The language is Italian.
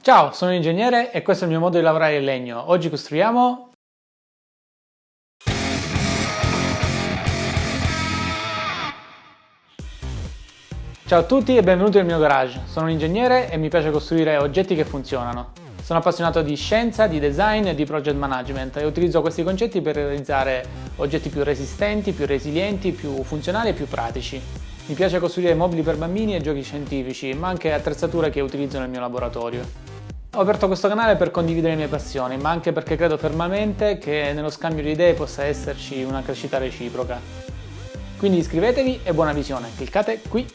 Ciao, sono un ingegnere e questo è il mio modo di lavorare in legno. Oggi costruiamo... Ciao a tutti e benvenuti nel mio garage. Sono un ingegnere e mi piace costruire oggetti che funzionano. Sono appassionato di scienza, di design e di project management e utilizzo questi concetti per realizzare oggetti più resistenti, più resilienti, più funzionali e più pratici. Mi piace costruire mobili per bambini e giochi scientifici, ma anche attrezzature che utilizzo nel mio laboratorio. Ho aperto questo canale per condividere le mie passioni, ma anche perché credo fermamente che nello scambio di idee possa esserci una crescita reciproca. Quindi iscrivetevi e buona visione, cliccate qui